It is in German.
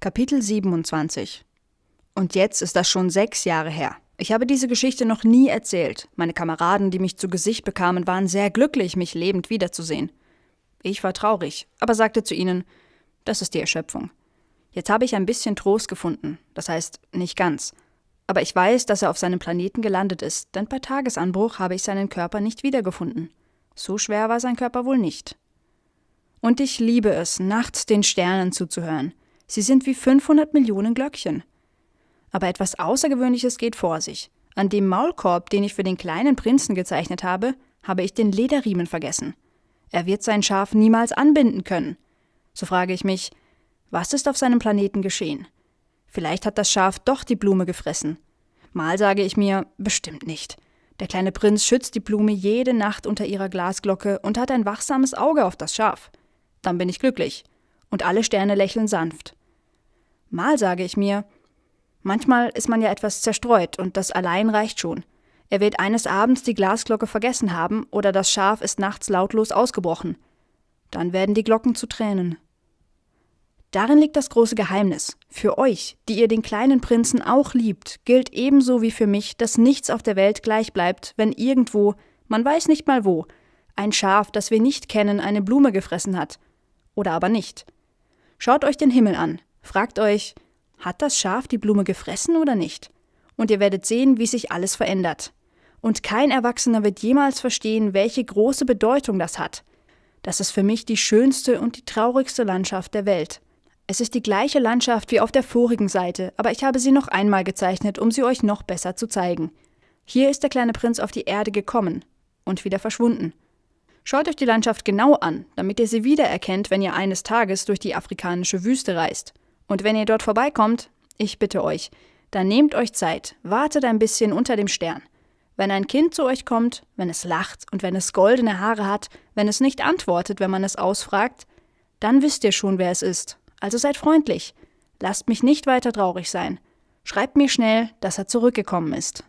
Kapitel 27 Und jetzt ist das schon sechs Jahre her. Ich habe diese Geschichte noch nie erzählt. Meine Kameraden, die mich zu Gesicht bekamen, waren sehr glücklich, mich lebend wiederzusehen. Ich war traurig, aber sagte zu ihnen, das ist die Erschöpfung. Jetzt habe ich ein bisschen Trost gefunden, das heißt nicht ganz. Aber ich weiß, dass er auf seinem Planeten gelandet ist, denn bei Tagesanbruch habe ich seinen Körper nicht wiedergefunden. So schwer war sein Körper wohl nicht. Und ich liebe es, nachts den Sternen zuzuhören. Sie sind wie 500 Millionen Glöckchen. Aber etwas Außergewöhnliches geht vor sich. An dem Maulkorb, den ich für den kleinen Prinzen gezeichnet habe, habe ich den Lederriemen vergessen. Er wird sein Schaf niemals anbinden können. So frage ich mich, was ist auf seinem Planeten geschehen? Vielleicht hat das Schaf doch die Blume gefressen. Mal sage ich mir, bestimmt nicht. Der kleine Prinz schützt die Blume jede Nacht unter ihrer Glasglocke und hat ein wachsames Auge auf das Schaf. Dann bin ich glücklich. Und alle Sterne lächeln sanft. Mal sage ich mir, manchmal ist man ja etwas zerstreut und das allein reicht schon. Er wird eines Abends die Glasglocke vergessen haben oder das Schaf ist nachts lautlos ausgebrochen. Dann werden die Glocken zu Tränen. Darin liegt das große Geheimnis. Für euch, die ihr den kleinen Prinzen auch liebt, gilt ebenso wie für mich, dass nichts auf der Welt gleich bleibt, wenn irgendwo, man weiß nicht mal wo, ein Schaf, das wir nicht kennen, eine Blume gefressen hat. Oder aber nicht. Schaut euch den Himmel an. Fragt euch, hat das Schaf die Blume gefressen oder nicht? Und ihr werdet sehen, wie sich alles verändert. Und kein Erwachsener wird jemals verstehen, welche große Bedeutung das hat. Das ist für mich die schönste und die traurigste Landschaft der Welt. Es ist die gleiche Landschaft wie auf der vorigen Seite, aber ich habe sie noch einmal gezeichnet, um sie euch noch besser zu zeigen. Hier ist der kleine Prinz auf die Erde gekommen und wieder verschwunden. Schaut euch die Landschaft genau an, damit ihr sie wiedererkennt, wenn ihr eines Tages durch die afrikanische Wüste reist. Und wenn ihr dort vorbeikommt, ich bitte euch, dann nehmt euch Zeit, wartet ein bisschen unter dem Stern. Wenn ein Kind zu euch kommt, wenn es lacht und wenn es goldene Haare hat, wenn es nicht antwortet, wenn man es ausfragt, dann wisst ihr schon, wer es ist. Also seid freundlich. Lasst mich nicht weiter traurig sein. Schreibt mir schnell, dass er zurückgekommen ist.